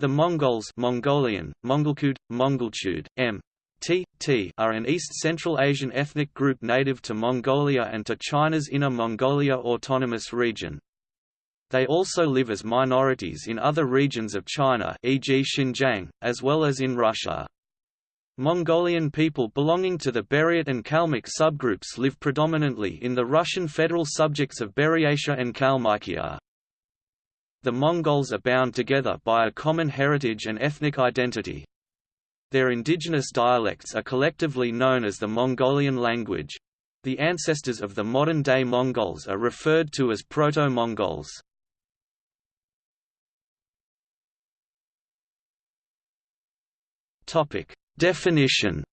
The Mongols Mongolian, Mongolkud, Mongolchud, M. T, T are an East Central Asian ethnic group native to Mongolia and to China's Inner Mongolia Autonomous Region. They also live as minorities in other regions of China e.g. Xinjiang, as well as in Russia. Mongolian people belonging to the Buryat and Kalmyk subgroups live predominantly in the Russian federal subjects of Buryatia and Kalmykia. The Mongols are bound together by a common heritage and ethnic identity. Their indigenous dialects are collectively known as the Mongolian language. The ancestors of the modern-day Mongols are referred to as Proto-Mongols. Definition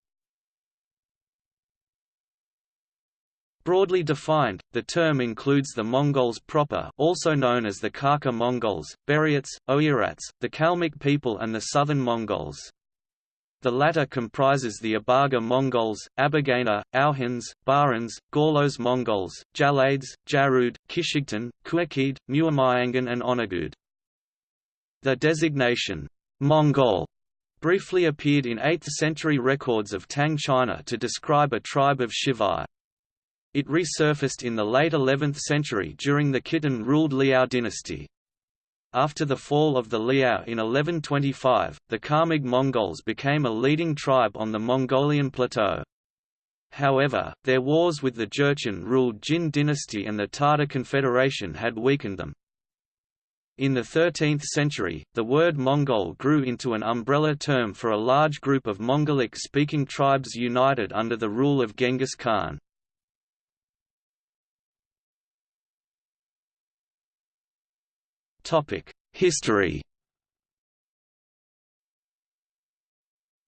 Broadly defined, the term includes the Mongols proper also known as the Kharkha Mongols, Buryats, Oirats, the Kalmyk people and the Southern Mongols. The latter comprises the Abaga Mongols, Abagana, Auhans, Barans, Gorlos Mongols, Jalades, Jarud, Kishigtan, Kuakid, Muamayangan and Onagud. The designation, Mongol briefly appeared in 8th-century records of Tang China to describe a tribe of Shivai. It resurfaced in the late 11th century during the Khitan-ruled Liao dynasty. After the fall of the Liao in 1125, the Khamag Mongols became a leading tribe on the Mongolian plateau. However, their wars with the Jurchen-ruled Jin dynasty and the Tatar Confederation had weakened them. In the 13th century, the word Mongol grew into an umbrella term for a large group of Mongolic-speaking tribes united under the rule of Genghis Khan. History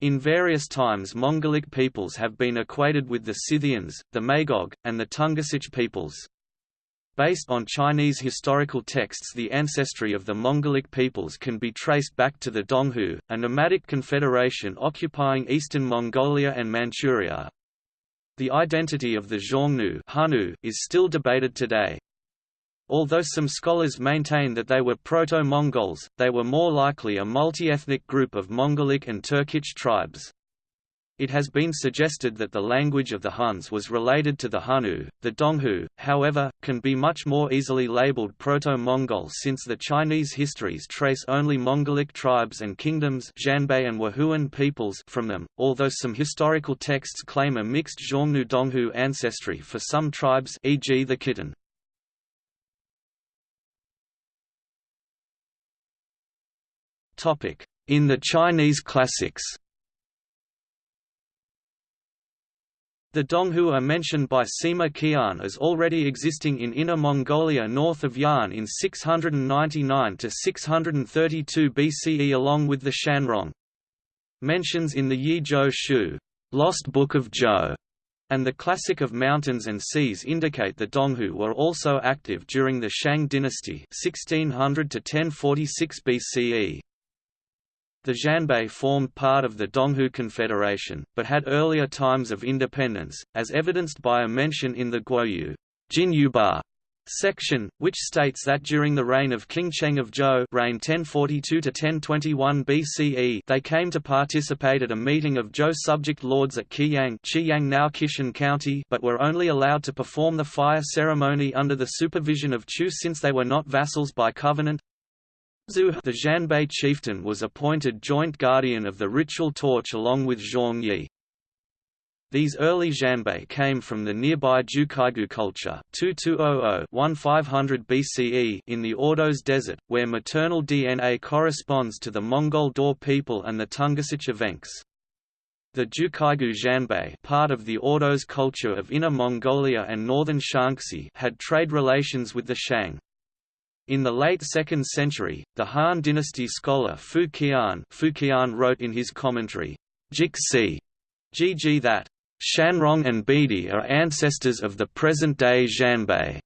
In various times Mongolic peoples have been equated with the Scythians, the Magog, and the Tungusic peoples. Based on Chinese historical texts the ancestry of the Mongolic peoples can be traced back to the Donghu, a nomadic confederation occupying eastern Mongolia and Manchuria. The identity of the Xiongnu is still debated today. Although some scholars maintain that they were Proto-Mongols, they were more likely a multi-ethnic group of Mongolic and Turkic tribes. It has been suggested that the language of the Huns was related to the Hanu. The Donghu, however, can be much more easily labeled Proto-Mongol since the Chinese histories trace only Mongolic tribes and kingdoms and peoples from them, although some historical texts claim a mixed Xiongnu-Donghu ancestry for some tribes e.g. the Khitan. In the Chinese classics The Donghu are mentioned by Sima Qian as already existing in Inner Mongolia north of Yan in 699 to 632 BCE along with the Shanrong. Mentions in the Yi Zhou Shu Lost Book of Zhou, and the Classic of Mountains and Seas indicate the Donghu were also active during the Shang dynasty 1600 1046 BCE. The Xianbei formed part of the Donghu Confederation, but had earlier times of independence, as evidenced by a mention in the Guoyu Jinyuba section, which states that during the reign of King Cheng of Zhou reigned 1042–1021 BCE they came to participate at a meeting of Zhou subject lords at Qiyang Qiyang now Qishan County but were only allowed to perform the fire ceremony under the supervision of Chu since they were not vassals by covenant. Zhu the Xianbei chieftain was appointed joint guardian of the ritual torch along with Zhang Yi. These early Xianbei came from the nearby Zhukaigou culture 2200-1500 BCE in the Ordos Desert, where maternal DNA corresponds to the Mongol Daur people and the Tungusic Evenks. The Zhukaigou Xianbei part of the Ordos culture of Inner Mongolia and northern Shaanxi had trade relations with the Shang. In the late 2nd century, the Han dynasty scholar Fu Qian, Fu Qian wrote in his commentary, Jixi, Gg that, Shanrong and Bedi are ancestors of the present-day Xianbei.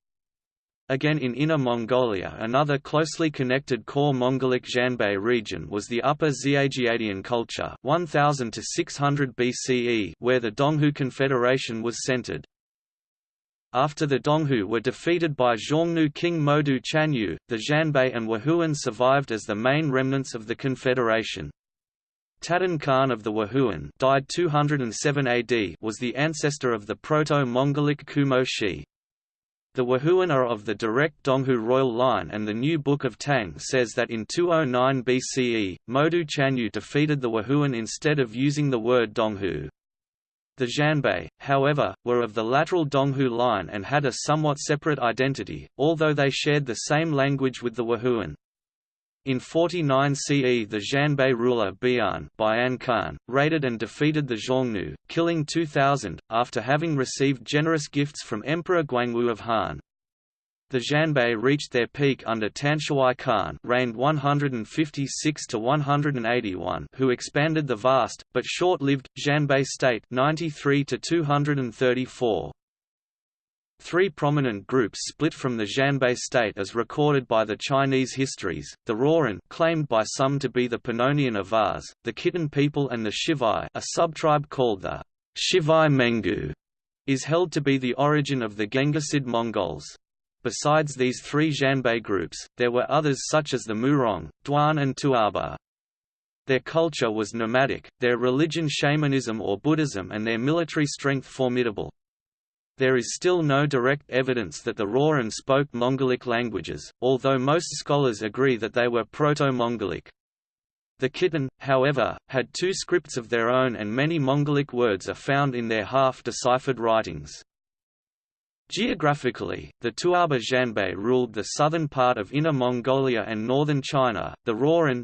Again in Inner Mongolia another closely connected core Mongolic Xianbei region was the Upper Xiajiadian culture 1000 to 600 BCE where the Donghu Confederation was centered. After the Donghu were defeated by Xiongnu King Modu Chanyu, the Xianbei and Wahuan survived as the main remnants of the confederation. Tadan Khan of the Wahuan died 207 AD was the ancestor of the Proto-Mongolic Kumo Shi. The Wahuan are of the direct Donghu royal line and the New Book of Tang says that in 209 BCE, Modu Chanyu defeated the Wahuan instead of using the word Donghu. The Xianbei, however, were of the lateral Donghu line and had a somewhat separate identity, although they shared the same language with the Wahuan. In 49 CE the Xianbei ruler Bian, Bian Khan, raided and defeated the Xiongnu, killing 2,000, after having received generous gifts from Emperor Guangwu of Han. The Xianbei reached their peak under Tanshuai Khan reigned 156 to 181 who expanded the vast, but short-lived, Xianbei state 93 to 234. Three prominent groups split from the Xianbei state as recorded by the Chinese histories, the Rouran claimed by some to be the Pannonian Avars, the Khitan people and the Shivai a subtribe called the Shivai Mengu, is held to be the origin of the Genghisid Mongols. Besides these three Xianbei groups, there were others such as the Murong, Duan and Tuoba. Their culture was nomadic, their religion shamanism or Buddhism and their military strength formidable. There is still no direct evidence that the Rouran spoke Mongolic languages, although most scholars agree that they were Proto-Mongolic. The Khitan, however, had two scripts of their own and many Mongolic words are found in their half-deciphered writings. Geographically, the Tuoba Xianbei ruled the southern part of Inner Mongolia and northern China. The Rouran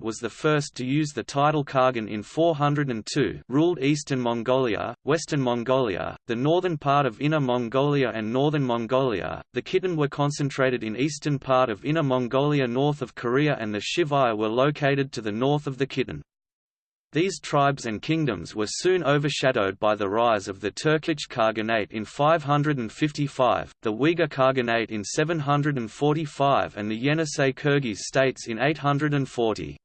was the first to use the title Khagan in 402, ruled eastern Mongolia, western Mongolia, the northern part of Inner Mongolia and northern Mongolia. The Khitan were concentrated in eastern part of Inner Mongolia north of Korea and the Shivai were located to the north of the Khitan. These tribes and kingdoms were soon overshadowed by the rise of the Turkic Khaganate in 555, the Uyghur Khaganate in 745 and the Yenisei Kyrgyz states in 840.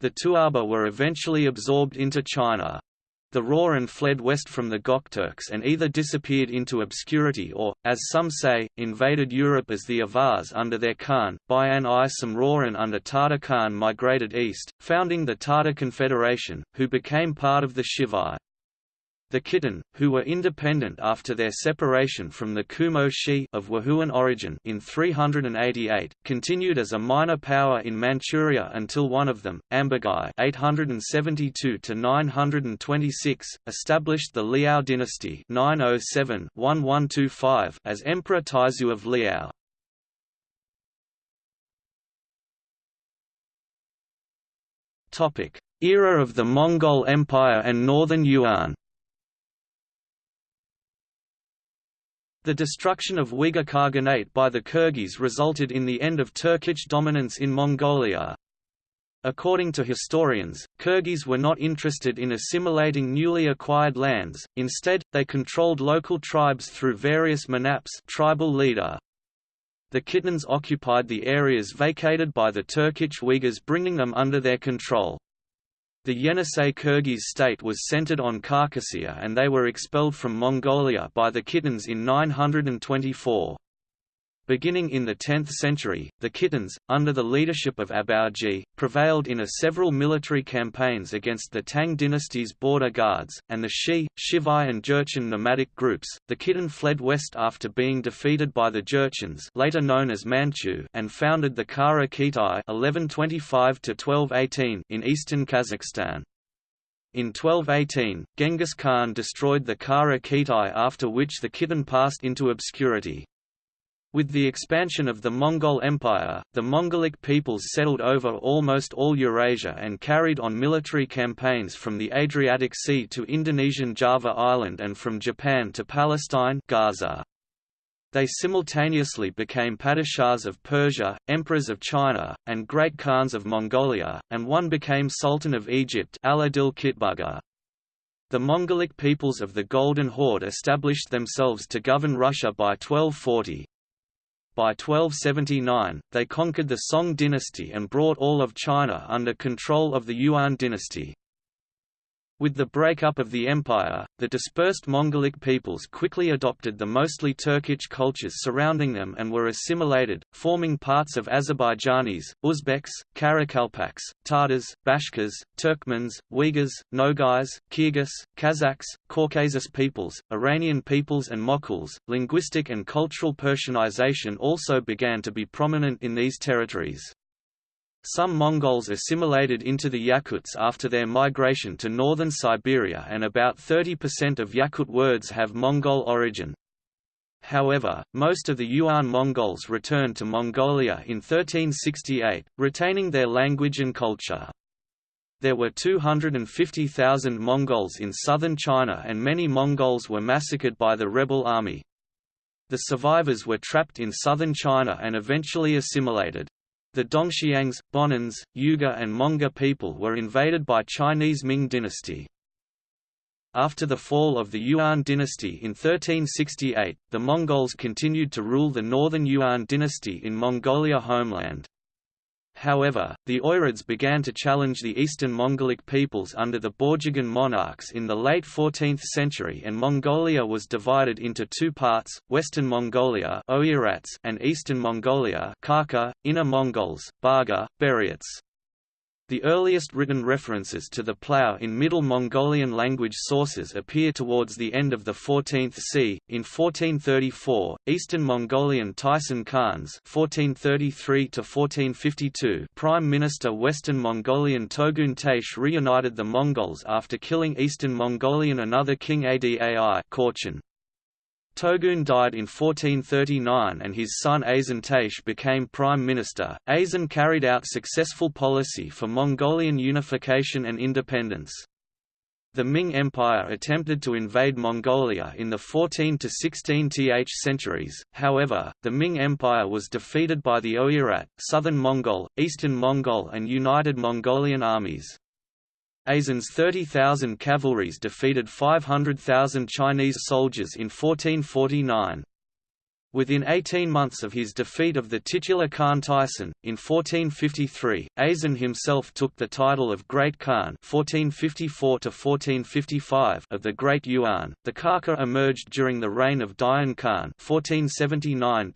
The Tuoba were eventually absorbed into China. The Rouran fled west from the Gokturks and either disappeared into obscurity or, as some say, invaded Europe as the Avars under their Khan. Bayan I some Rouran under Tatar Khan migrated east, founding the Tatar Confederation, who became part of the Shivai. The Khitan, who were independent after their separation from the Kumo Shi of Wahuan origin in 388, continued as a minor power in Manchuria until one of them, Ambagai (872–926), established the Liao dynasty (907–1125) as Emperor Taizu of Liao. Topic: Era of the Mongol Empire and Northern Yuan. The destruction of Uyghur Khaganate by the Kyrgyz resulted in the end of Turkic dominance in Mongolia. According to historians, Kyrgyz were not interested in assimilating newly acquired lands, instead, they controlled local tribes through various manaps tribal leader. The Khitans occupied the areas vacated by the Turkic Uyghurs bringing them under their control. The Yenisei Kyrgyz state was centered on Khakassia and they were expelled from Mongolia by the Khitans in 924. Beginning in the 10th century, the Khitans, under the leadership of Abaoji, prevailed in a several military campaigns against the Tang dynasty's border guards, and the Shi, Shivai and Jurchen nomadic groups. The Khitan fled west after being defeated by the Jurchens later known as Manchu and founded the Kara Khitai 1125 in eastern Kazakhstan. In 1218, Genghis Khan destroyed the Kara Khitai after which the Khitan passed into obscurity. With the expansion of the Mongol Empire, the Mongolic peoples settled over almost all Eurasia and carried on military campaigns from the Adriatic Sea to Indonesian Java Island and from Japan to Palestine Gaza. They simultaneously became padishahs of Persia, emperors of China, and great khans of Mongolia, and one became sultan of Egypt Aladil. The Mongolic peoples of the Golden Horde established themselves to govern Russia by 1240, by 1279, they conquered the Song dynasty and brought all of China under control of the Yuan dynasty. With the breakup of the empire, the dispersed Mongolic peoples quickly adopted the mostly Turkic cultures surrounding them and were assimilated, forming parts of Azerbaijanis, Uzbeks, Karakalpaks, Tatars, Bashkirs, Turkmens, Uyghurs, Nogais, Kyrgyz, Kazakhs, Caucasus peoples, Iranian peoples and Mokuls. Linguistic and cultural Persianization also began to be prominent in these territories. Some Mongols assimilated into the Yakuts after their migration to northern Siberia and about 30% of Yakut words have Mongol origin. However, most of the Yuan Mongols returned to Mongolia in 1368, retaining their language and culture. There were 250,000 Mongols in southern China and many Mongols were massacred by the rebel army. The survivors were trapped in southern China and eventually assimilated. The Dongxiangs, Bonans, Uyghur and Monga people were invaded by Chinese Ming dynasty. After the fall of the Yuan dynasty in 1368, the Mongols continued to rule the northern Yuan dynasty in Mongolia homeland. However, the Oirids began to challenge the eastern Mongolic peoples under the Borjigin monarchs in the late 14th century and Mongolia was divided into two parts, Western Mongolia and Eastern Mongolia Kharkha, Inner Mongols, Barga, Buryats. The earliest written references to the plough in Middle Mongolian language sources appear towards the end of the 14th c. In 1434, Eastern Mongolian Taisin Khans (1433–1452) Prime Minister Western Mongolian Togun Taish reunited the Mongols after killing Eastern Mongolian another king Adai Khachen. Togun died in 1439 and his son Azan Taish became prime minister. Azan carried out successful policy for Mongolian unification and independence. The Ming Empire attempted to invade Mongolia in the 14 to 16 th centuries, however, the Ming Empire was defeated by the Oirat, Southern Mongol, Eastern Mongol and United Mongolian armies. Azan's 30,000 cavalries defeated 500,000 Chinese soldiers in 1449. Within 18 months of his defeat of the titular Khan Taisin, in 1453, Azan himself took the title of Great Khan 1454 of the Great Yuan. The Kharkha emerged during the reign of Dayan Khan 1479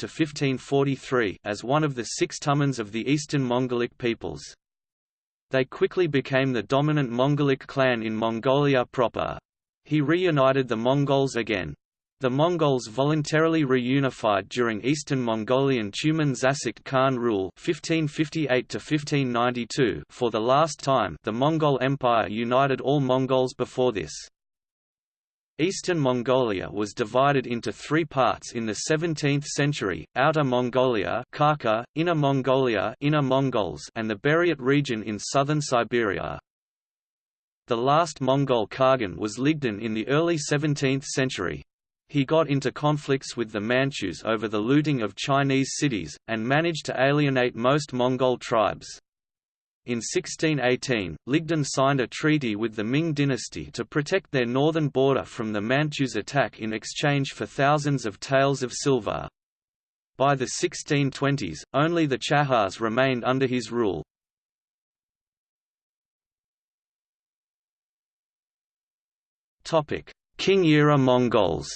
as one of the six tumans of the eastern Mongolic peoples. They quickly became the dominant Mongolic clan in Mongolia proper. He reunited the Mongols again. The Mongols voluntarily reunified during Eastern Mongolian Tumen Zasikt Khan rule 1558 for the last time the Mongol Empire united all Mongols before this. Eastern Mongolia was divided into three parts in the 17th century, Outer Mongolia Kharkha, Inner Mongolia Inner Mongols and the Buryat region in southern Siberia. The last Mongol Khagan was Ligdan in the early 17th century. He got into conflicts with the Manchus over the looting of Chinese cities, and managed to alienate most Mongol tribes. In 1618, Ligdan signed a treaty with the Ming dynasty to protect their northern border from the Manchus' attack in exchange for thousands of taels of silver. By the 1620s, only the Chahars remained under his rule. Qing-era Mongols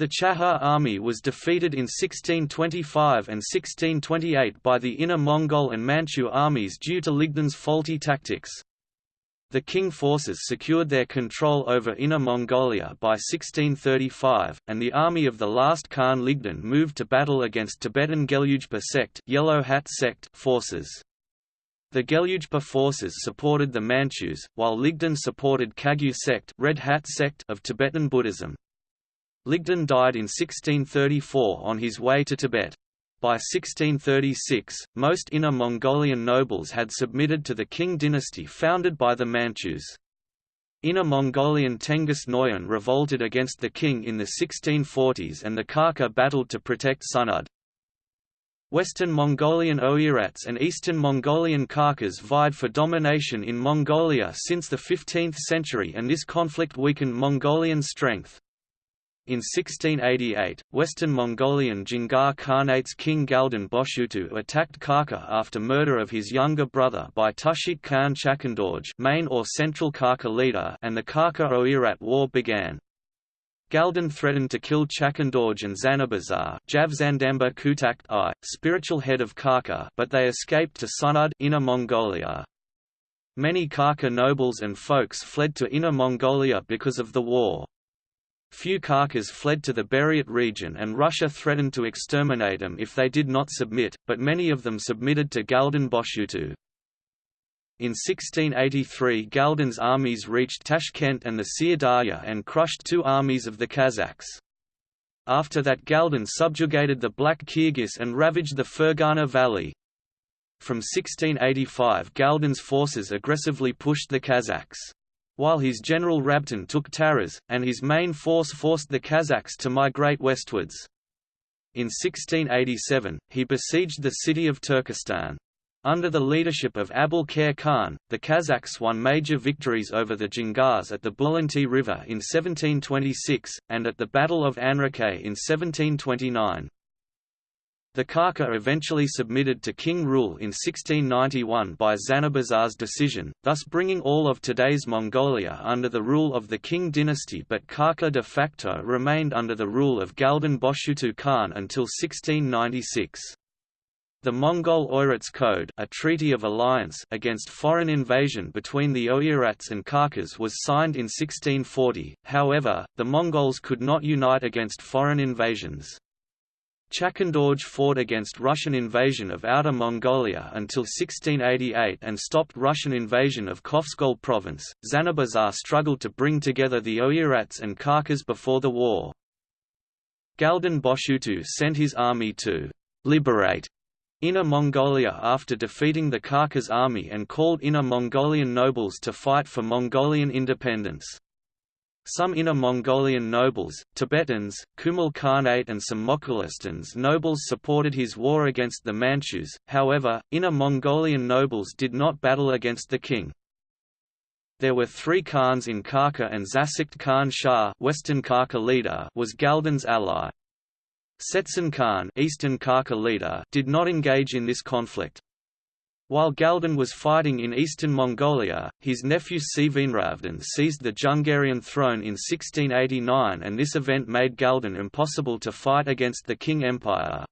The Chahar army was defeated in 1625 and 1628 by the Inner Mongol and Manchu armies due to Ligdan's faulty tactics. The Qing forces secured their control over Inner Mongolia by 1635, and the army of the last Khan Ligdan moved to battle against Tibetan Gelugpa sect, Yellow Hat sect forces. The Gelugpa forces supported the Manchus, while Ligdan supported Kagyu sect, Red Hat sect of Tibetan Buddhism. Ligdan died in 1634 on his way to Tibet. By 1636, most Inner Mongolian nobles had submitted to the Qing dynasty founded by the Manchus. Inner Mongolian Tenghis Noyan revolted against the king in the 1640s and the Kharkha battled to protect Sunud. Western Mongolian Oirats and Eastern Mongolian Kharkhas vied for domination in Mongolia since the 15th century and this conflict weakened Mongolian strength. In 1688, Western Mongolian Djingar Khanate's king Galdan Boshutu attacked Kharkha after murder of his younger brother by Tushit Khan Chakandorj main or central Kharkha leader and the Kharkha Oirat War began. Galdan threatened to kill Chakandorj and Zanabazar Javzandamba Kutakt I, spiritual head of Kharkha but they escaped to Sunud Inner Mongolia. Many Kharkha nobles and folks fled to Inner Mongolia because of the war. Few Kharkas fled to the Buryat region and Russia threatened to exterminate them if they did not submit, but many of them submitted to Galdan Boshutu. In 1683 Galdan's armies reached Tashkent and the Syardarya and crushed two armies of the Kazakhs. After that Galdan subjugated the Black Kyrgyz and ravaged the Fergana Valley. From 1685 Galdan's forces aggressively pushed the Kazakhs while his general Rabtin took Taraz, and his main force forced the Kazakhs to migrate westwards. In 1687, he besieged the city of Turkestan. Under the leadership of Abul Khair Khan, the Kazakhs won major victories over the Dzingars at the Bulanti River in 1726, and at the Battle of Anrakay in 1729. The Kharkha eventually submitted to king rule in 1691 by Zanabazar's decision, thus bringing all of today's Mongolia under the rule of the King dynasty but Kharkha de facto remained under the rule of Galdan Boshutu Khan until 1696. The Mongol Oirats Code a treaty of alliance against foreign invasion between the Oirats and Kharkas was signed in 1640, however, the Mongols could not unite against foreign invasions. Chakandorj fought against Russian invasion of Outer Mongolia until 1688 and stopped Russian invasion of Khövsgol province. Zanabazar struggled to bring together the Oirats and Kharkas before the war. Galdan Boshutu sent his army to liberate Inner Mongolia after defeating the Kharkas army and called Inner Mongolian nobles to fight for Mongolian independence. Some Inner Mongolian nobles, Tibetans, Kumal Khanate and some Moghulistans nobles supported his war against the Manchus, however, Inner Mongolian nobles did not battle against the king. There were three Khans in Kharkha and Zasikt Khan Shah Western Kharkha leader was Galdan's ally. Setsen Khan Eastern Kharkha leader did not engage in this conflict. While Galdan was fighting in eastern Mongolia, his nephew Sevenravdan seized the Jungarian throne in 1689 and this event made Galdan impossible to fight against the King Empire.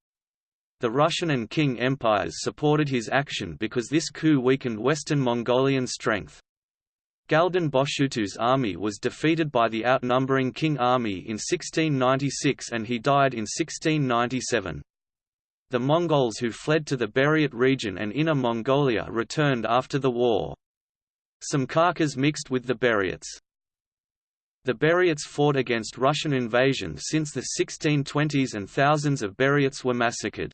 The Russian and King empires supported his action because this coup weakened Western Mongolian strength. Galdan Boshutu's army was defeated by the outnumbering King army in 1696 and he died in 1697. The Mongols who fled to the Buryat region and Inner Mongolia returned after the war. Some Kharkas mixed with the Buryats. The Buryats fought against Russian invasion since the 1620s and thousands of Buryats were massacred.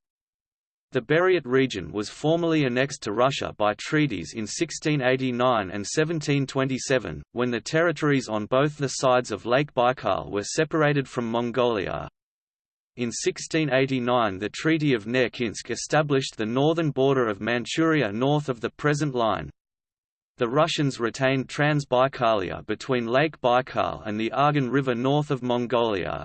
The Buryat region was formally annexed to Russia by treaties in 1689 and 1727, when the territories on both the sides of Lake Baikal were separated from Mongolia. In 1689 the Treaty of Nerchinsk established the northern border of Manchuria north of the present line. The Russians retained Transbaikalia between Lake Baikal and the Argun River north of Mongolia.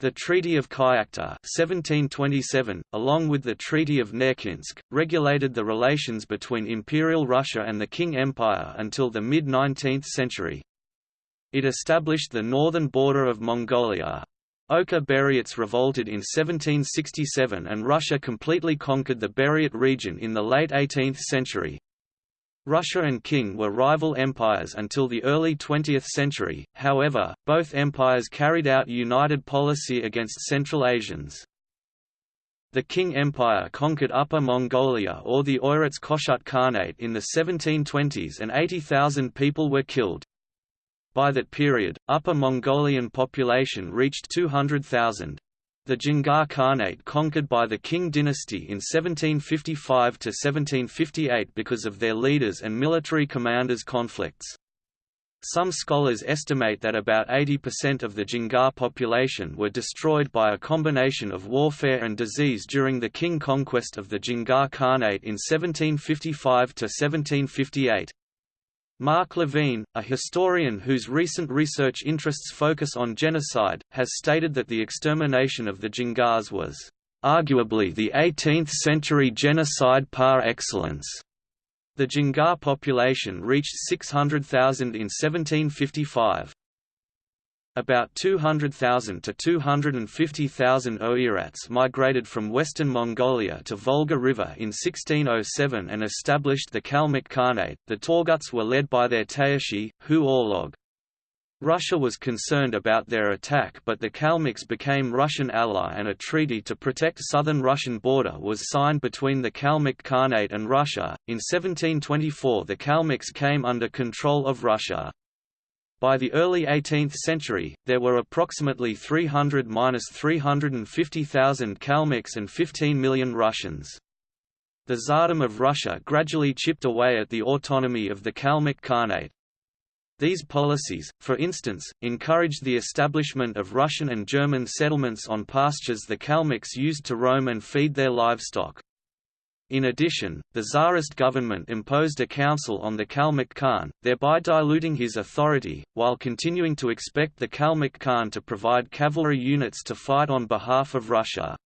The Treaty of Kyakhta 1727, along with the Treaty of Nerchinsk, regulated the relations between Imperial Russia and the Qing Empire until the mid-19th century. It established the northern border of Mongolia. Oka Buryats revolted in 1767 and Russia completely conquered the Buryat region in the late 18th century. Russia and Qing were rival empires until the early 20th century, however, both empires carried out united policy against Central Asians. The Qing Empire conquered Upper Mongolia or the Oirats Khoshut Khanate in the 1720s and 80,000 people were killed. By that period, Upper Mongolian population reached 200,000. The Djingar Khanate conquered by the Qing dynasty in 1755–1758 because of their leaders and military commanders' conflicts. Some scholars estimate that about 80% of the Djingar population were destroyed by a combination of warfare and disease during the Qing conquest of the Djingar Khanate in 1755–1758. Mark Levene, a historian whose recent research interests focus on genocide, has stated that the extermination of the Jingars was arguably the 18th-century genocide par excellence. The Jingar population reached 600,000 in 1755. About 200,000 to 250,000 Oirats migrated from western Mongolia to Volga River in 1607 and established the Kalmyk Khanate. The Torguts were led by their Tayashi, Hu Orlog. Russia was concerned about their attack but the Kalmyks became Russian ally and a treaty to protect southern Russian border was signed between the Kalmyk Khanate and Russia. In 1724 the Kalmyks came under control of Russia. By the early 18th century, there were approximately 300–350,000 Kalmyks and 15 million Russians. The Tsardom of Russia gradually chipped away at the autonomy of the Kalmyk Khanate. These policies, for instance, encouraged the establishment of Russian and German settlements on pastures the Kalmyks used to roam and feed their livestock. In addition, the Tsarist government imposed a council on the Kalmyk Khan, thereby diluting his authority, while continuing to expect the Kalmyk Khan to provide cavalry units to fight on behalf of Russia.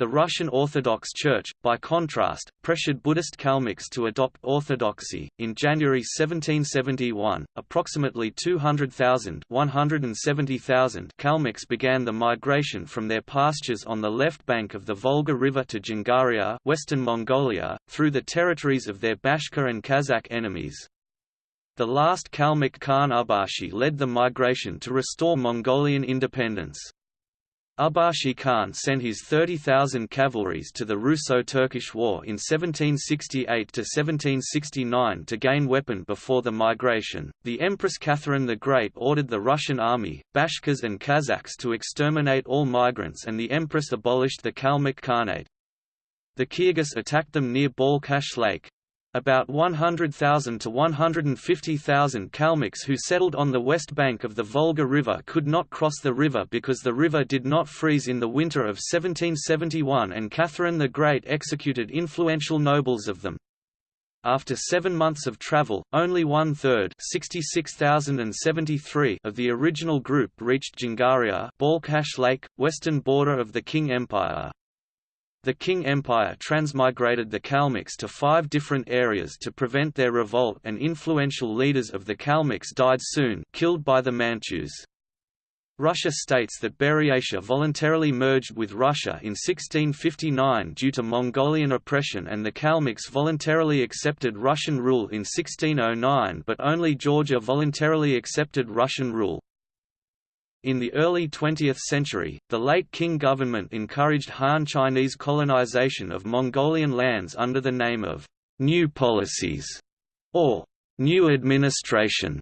The Russian Orthodox Church, by contrast, pressured Buddhist Kalmyks to adopt orthodoxy. In January 1771, approximately 200,000 170,000 Kalmyks began the migration from their pastures on the left bank of the Volga River to Dzungaria, western Mongolia, through the territories of their Bashkir and Kazakh enemies. The last Kalmyk Khan Ubashi led the migration to restore Mongolian independence. Ubashi Khan sent his 30,000 cavalries to the Russo-Turkish War in 1768–1769 to gain weapon before the migration. The Empress Catherine the Great ordered the Russian army, Bashkirs and Kazakhs to exterminate all migrants and the Empress abolished the Kalmyk Khanate. The Kyrgyz attacked them near Balkhash Lake, about 100,000 to 150,000 Kalmyks who settled on the west bank of the Volga River could not cross the river because the river did not freeze in the winter of 1771 and Catherine the Great executed influential nobles of them. After seven months of travel, only one-third of the original group reached Jingaria Balkhash Lake, western border of the Qing Empire. The Qing Empire transmigrated the Kalmyks to five different areas to prevent their revolt and influential leaders of the Kalmyks died soon killed by the Manchus. Russia states that Buryatia voluntarily merged with Russia in 1659 due to Mongolian oppression and the Kalmyks voluntarily accepted Russian rule in 1609 but only Georgia voluntarily accepted Russian rule. In the early 20th century, the late Qing government encouraged Han Chinese colonization of Mongolian lands under the name of «new policies» or «new administration»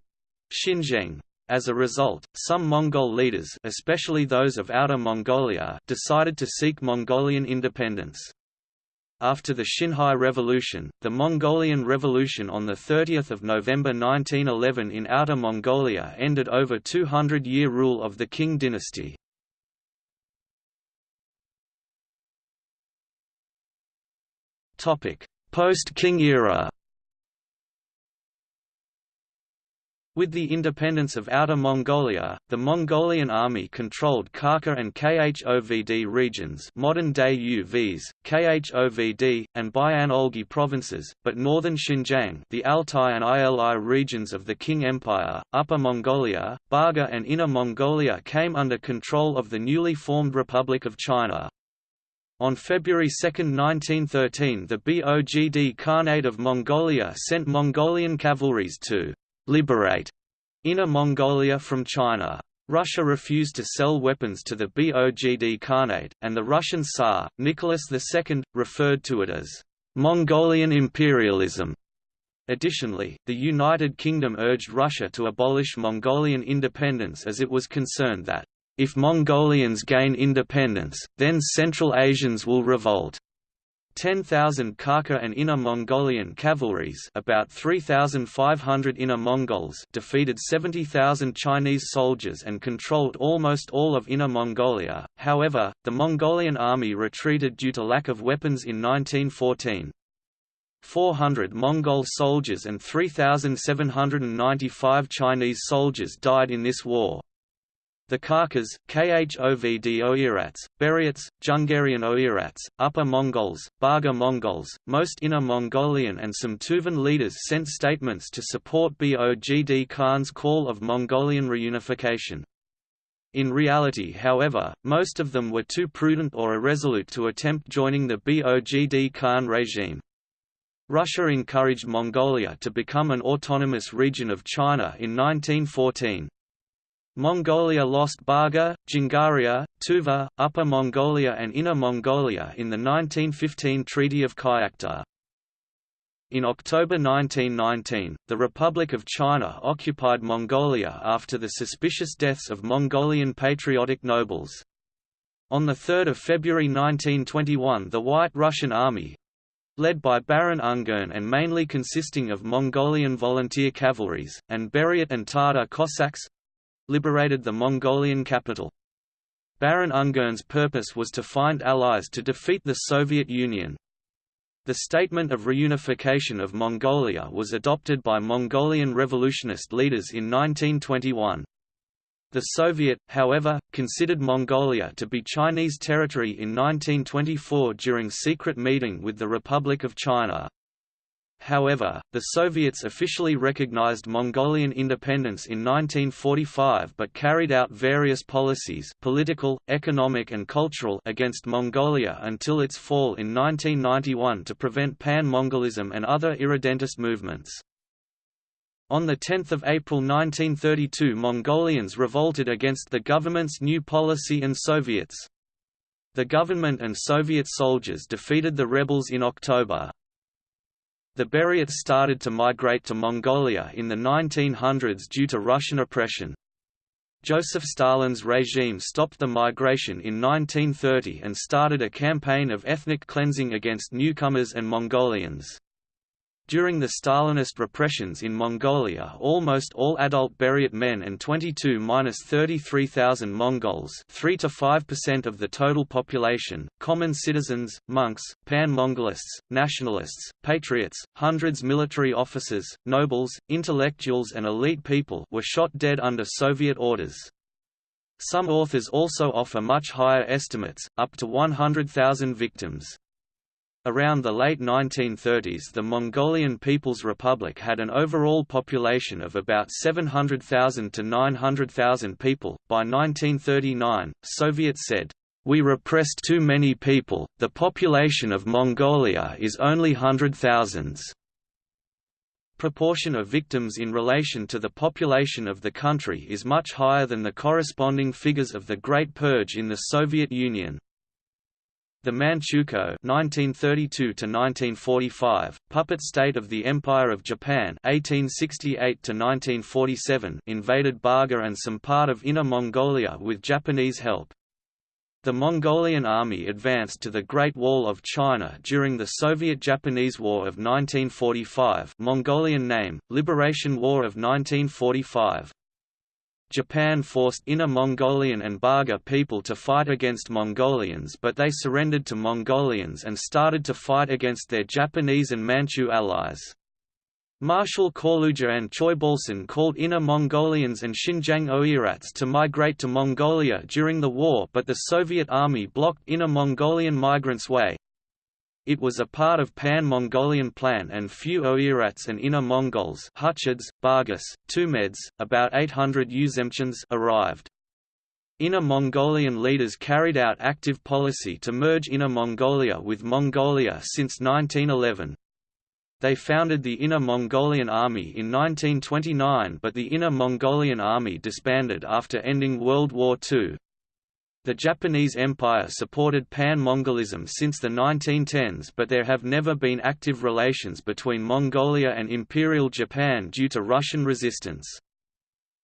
Xinzheng. As a result, some Mongol leaders especially those of Outer Mongolia decided to seek Mongolian independence. After the Xinhai Revolution, the Mongolian Revolution on 30 November 1911 in Outer Mongolia ended over 200-year rule of the Qing dynasty. Post-Qing era With the independence of Outer Mongolia, the Mongolian army controlled Kharkha and Khovd regions modern-day UVs, Khovd, and Bayan-Olgi provinces, but northern Xinjiang the Altai and Ili regions of the Qing Empire, Upper Mongolia, Baga and Inner Mongolia came under control of the newly formed Republic of China. On February 2, 1913 the Bogd Khanate of Mongolia sent Mongolian cavalries to liberate Inner Mongolia from China. Russia refused to sell weapons to the Bogd Khanate, and the Russian Tsar, Nicholas II, referred to it as Mongolian imperialism. Additionally, the United Kingdom urged Russia to abolish Mongolian independence as it was concerned that, if Mongolians gain independence, then Central Asians will revolt. 10,000 Kharkha and Inner Mongolian cavalries about 3,500 Inner Mongols defeated 70,000 Chinese soldiers and controlled almost all of Inner Mongolia, however, the Mongolian army retreated due to lack of weapons in 1914. 400 Mongol soldiers and 3,795 Chinese soldiers died in this war. The Khakas, Khovd Oirats, Buryats, Jungarian Oirats, Upper Mongols, Barga Mongols, most Inner Mongolian and some Tuvan leaders sent statements to support Bogd Khan's call of Mongolian reunification. In reality however, most of them were too prudent or irresolute to attempt joining the Bogd Khan regime. Russia encouraged Mongolia to become an autonomous region of China in 1914. Mongolia lost Barga, Jingaria, Tuva, Upper Mongolia and Inner Mongolia in the 1915 Treaty of Kyakhta. In October 1919, the Republic of China occupied Mongolia after the suspicious deaths of Mongolian patriotic nobles. On 3 February 1921 the White Russian Army, led by Baron Ungern and mainly consisting of Mongolian volunteer cavalries, and Buryat and Tatar Cossacks, liberated the Mongolian capital. Baron Ungern's purpose was to find allies to defeat the Soviet Union. The Statement of Reunification of Mongolia was adopted by Mongolian revolutionist leaders in 1921. The Soviet, however, considered Mongolia to be Chinese territory in 1924 during secret meeting with the Republic of China. However, the Soviets officially recognized Mongolian independence in 1945 but carried out various policies political, economic and cultural against Mongolia until its fall in 1991 to prevent Pan-Mongolism and other irredentist movements. On 10 April 1932 Mongolians revolted against the government's new policy and Soviets. The government and Soviet soldiers defeated the rebels in October. The Buryats started to migrate to Mongolia in the 1900s due to Russian oppression. Joseph Stalin's regime stopped the migration in 1930 and started a campaign of ethnic cleansing against newcomers and Mongolians. During the Stalinist repressions in Mongolia almost all adult Buryat men and 22–33,000 Mongols 3 to 5% of the total population, common citizens, monks, pan-Mongolists, nationalists, patriots, hundreds military officers, nobles, intellectuals and elite people were shot dead under Soviet orders. Some authors also offer much higher estimates, up to 100,000 victims. Around the late 1930s the Mongolian People's Republic had an overall population of about 700,000 to 900,000 people. By 1939, Soviets said, "We repressed too many people, the population of Mongolia is only hundred thousands." Proportion of victims in relation to the population of the country is much higher than the corresponding figures of the Great Purge in the Soviet Union. The Manchukuo (1932–1945), puppet state of the Empire of Japan (1868–1947), invaded Barga and some part of Inner Mongolia with Japanese help. The Mongolian army advanced to the Great Wall of China during the Soviet-Japanese War of 1945 Mongolian name, Liberation War of 1945. Japan forced Inner Mongolian and Barga people to fight against Mongolians but they surrendered to Mongolians and started to fight against their Japanese and Manchu allies. Marshal Kaluga and Choibalsan called Inner Mongolians and Xinjiang Oirats to migrate to Mongolia during the war but the Soviet army blocked Inner Mongolian migrants' way. It was a part of Pan-Mongolian plan and few Oirats and Inner Mongols Huchids, Bargas, Tumeds, about 800 Uzemchans arrived. Inner Mongolian leaders carried out active policy to merge Inner Mongolia with Mongolia since 1911. They founded the Inner Mongolian Army in 1929 but the Inner Mongolian Army disbanded after ending World War II. The Japanese Empire supported Pan-Mongolism since the 1910s but there have never been active relations between Mongolia and Imperial Japan due to Russian resistance.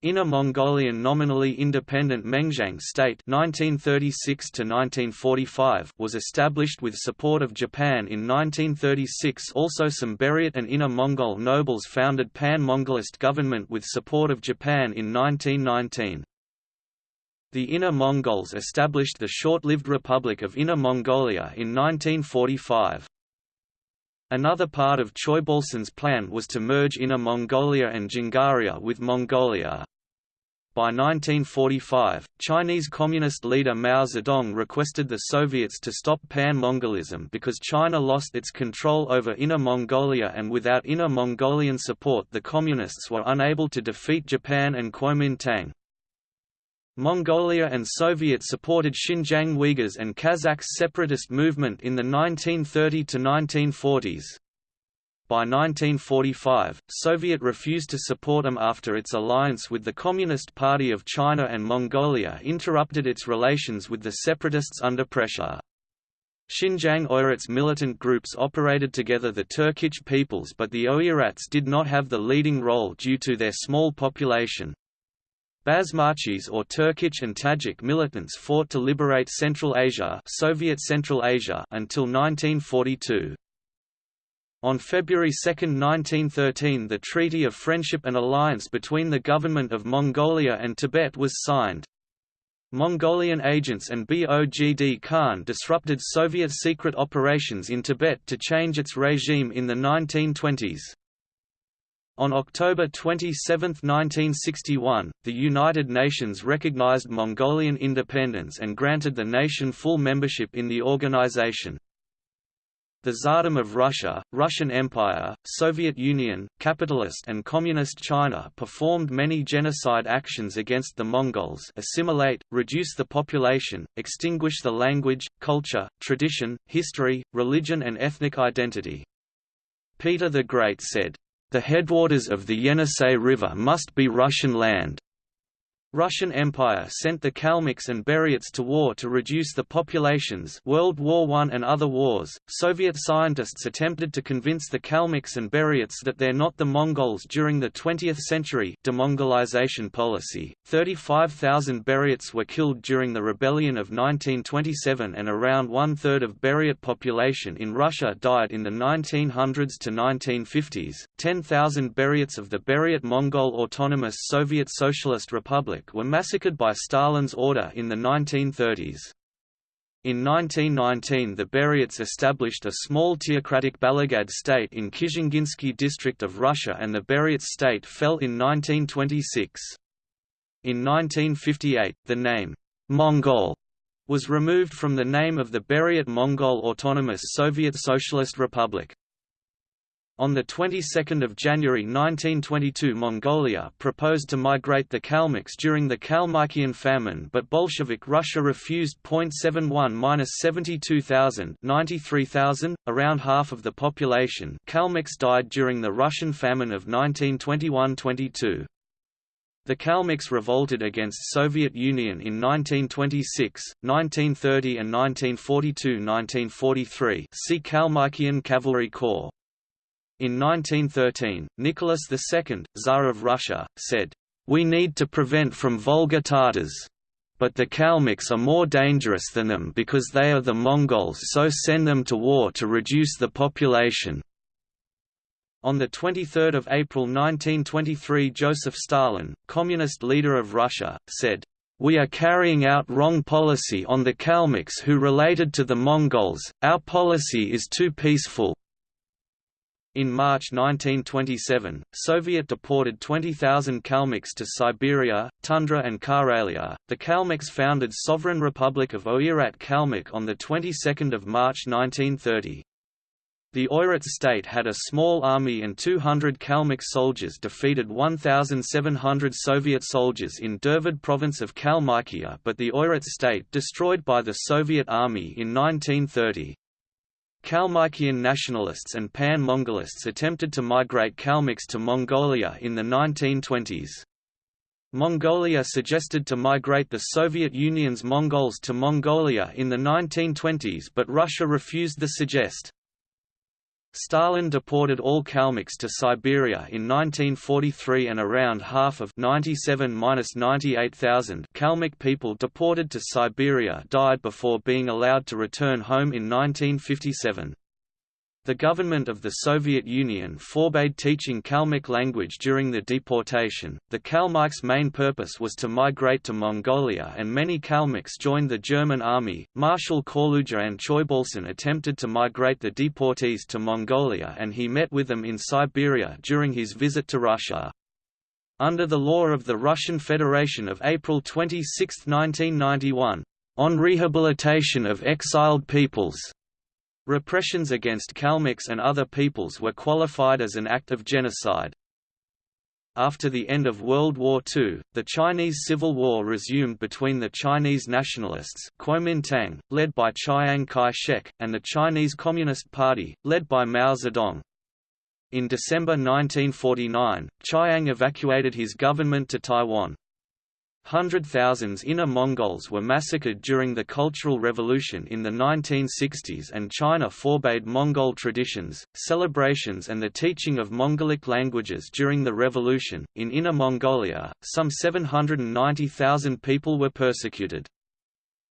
Inner Mongolian nominally independent Mengjiang State 1936 was established with support of Japan in 1936 also some Buryat and Inner Mongol nobles founded Pan-Mongolist government with support of Japan in 1919. The Inner Mongols established the short-lived Republic of Inner Mongolia in 1945. Another part of Choibalsan's plan was to merge Inner Mongolia and Djungaria with Mongolia. By 1945, Chinese Communist leader Mao Zedong requested the Soviets to stop Pan-Mongolism because China lost its control over Inner Mongolia and without Inner Mongolian support the Communists were unable to defeat Japan and Kuomintang. Mongolia and Soviet-supported Xinjiang Uyghurs and Kazakhs separatist movement in the 1930–1940s. By 1945, Soviet refused to support them after its alliance with the Communist Party of China and Mongolia interrupted its relations with the separatists under pressure. Xinjiang Oirats militant groups operated together the Turkic peoples but the Oirats did not have the leading role due to their small population. Basmachis or Turkic and Tajik militants fought to liberate Central Asia, Soviet Central Asia until 1942. On February 2, 1913 the Treaty of Friendship and Alliance between the Government of Mongolia and Tibet was signed. Mongolian agents and Bogd Khan disrupted Soviet secret operations in Tibet to change its regime in the 1920s. On October 27, 1961, the United Nations recognized Mongolian independence and granted the nation full membership in the organization. The Tsardom of Russia, Russian Empire, Soviet Union, capitalist and communist China performed many genocide actions against the Mongols assimilate, reduce the population, extinguish the language, culture, tradition, history, religion and ethnic identity. Peter the Great said, "...the headwaters of the Yenisei River must be Russian land." Russian Empire sent the Kalmyks and Buryats to war to reduce the populations World War I and other wars. Soviet scientists attempted to convince the Kalmyks and Buryats that they're not the Mongols during the 20th century demongolization policy. 35,000 Buryats were killed during the rebellion of 1927 and around one-third of Buryat population in Russia died in the 1900s to 1950s. 10,000 Buryats of the Buryat Mongol Autonomous Soviet Socialist Republic were massacred by Stalin's order in the 1930s. In 1919 the Buryats established a small theocratic Balagad state in Kizhinginsky district of Russia and the Buryat state fell in 1926. In 1958, the name, Mongol, was removed from the name of the Buryat Mongol Autonomous Soviet Socialist Republic. On the 22nd of January 1922 Mongolia proposed to migrate the Kalmyks during the Kalmykian famine but Bolshevik Russia refused. 0.71-72,000 93,000, around half of the population Kalmyks died during the Russian famine of 1921–22. The Kalmyks revolted against Soviet Union in 1926, 1930 and 1942–1943 see Kalmykian Cavalry Corps. In 1913, Nicholas II, Tsar of Russia, said, "We need to prevent from Volga Tatars. But the Kalmyks are more dangerous than them because they are the Mongols so send them to war to reduce the population." On 23 April 1923 Joseph Stalin, communist leader of Russia, said, "We are carrying out wrong policy on the Kalmyks who related to the Mongols, our policy is too peaceful, in March 1927, Soviet deported 20,000 Kalmyks to Siberia, Tundra and Karelia. The Kalmyks founded Sovereign Republic of Oirat Kalmyk on the 22nd of March 1930. The Oirat state had a small army and 200 Kalmyk soldiers defeated 1,700 Soviet soldiers in Dervad province of Kalmykia but the Oirat state destroyed by the Soviet army in 1930. Kalmykian nationalists and Pan-Mongolists attempted to migrate Kalmyks to Mongolia in the 1920s. Mongolia suggested to migrate the Soviet Union's Mongols to Mongolia in the 1920s but Russia refused the suggest. Stalin deported all Kalmyks to Siberia in 1943 and around half of 97–98,000 Kalmyk people deported to Siberia died before being allowed to return home in 1957. The government of the Soviet Union forbade teaching Kalmyk language during the deportation. The Kalmyks' main purpose was to migrate to Mongolia, and many Kalmyks joined the German army. Marshal Khorloogiin Choibalsan attempted to migrate the deportees to Mongolia, and he met with them in Siberia during his visit to Russia. Under the law of the Russian Federation of April 26, 1991, on rehabilitation of exiled peoples, Repressions against Kalmyks and other peoples were qualified as an act of genocide. After the end of World War II, the Chinese Civil War resumed between the Chinese nationalists Kuomintang, led by Chiang Kai-shek, and the Chinese Communist Party, led by Mao Zedong. In December 1949, Chiang evacuated his government to Taiwan. Hundred thousands Inner Mongols were massacred during the Cultural Revolution in the 1960s and China forbade Mongol traditions, celebrations and the teaching of Mongolic languages during the revolution. In Inner Mongolia, some 790,000 people were persecuted.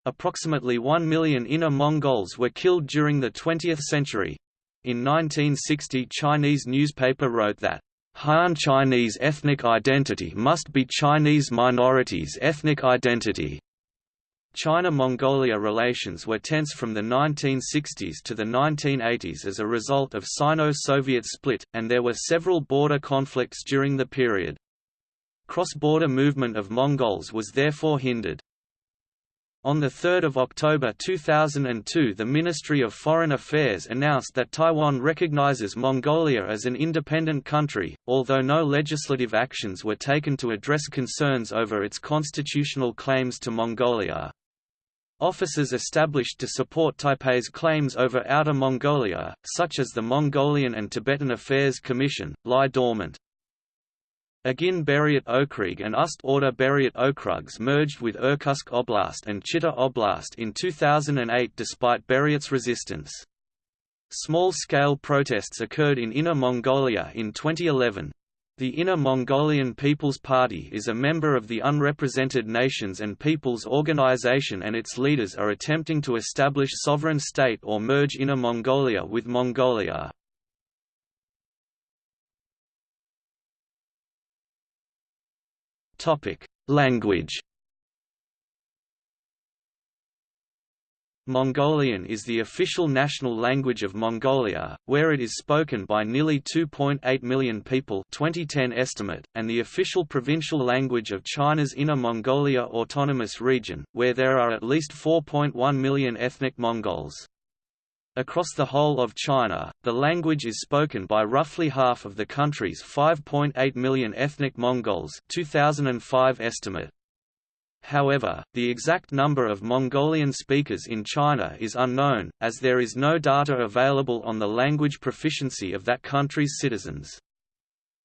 Approximately 1 million Inner Mongols were killed during the 20th century. In 1960 Chinese newspaper wrote that Han Chinese ethnic identity must be Chinese minorities' ethnic identity. China–Mongolia relations were tense from the 1960s to the 1980s as a result of Sino-Soviet split, and there were several border conflicts during the period. Cross-border movement of Mongols was therefore hindered. On 3 October 2002 the Ministry of Foreign Affairs announced that Taiwan recognizes Mongolia as an independent country, although no legislative actions were taken to address concerns over its constitutional claims to Mongolia. Offices established to support Taipei's claims over Outer Mongolia, such as the Mongolian and Tibetan Affairs Commission, lie dormant. Agin Buryat Okrug and Ust Orda Buryat Okrugs merged with Irkutsk Oblast and Chita Oblast in 2008 despite Buryat's resistance. Small-scale protests occurred in Inner Mongolia in 2011. The Inner Mongolian People's Party is a member of the Unrepresented Nations and Peoples Organization and its leaders are attempting to establish sovereign state or merge Inner Mongolia with Mongolia. Language. Mongolian is the official national language of Mongolia, where it is spoken by nearly 2.8 million people 2010 estimate, and the official provincial language of China's Inner Mongolia Autonomous Region, where there are at least 4.1 million ethnic Mongols. Across the whole of China, the language is spoken by roughly half of the country's 5.8 million ethnic Mongols 2005 estimate. However, the exact number of Mongolian speakers in China is unknown, as there is no data available on the language proficiency of that country's citizens.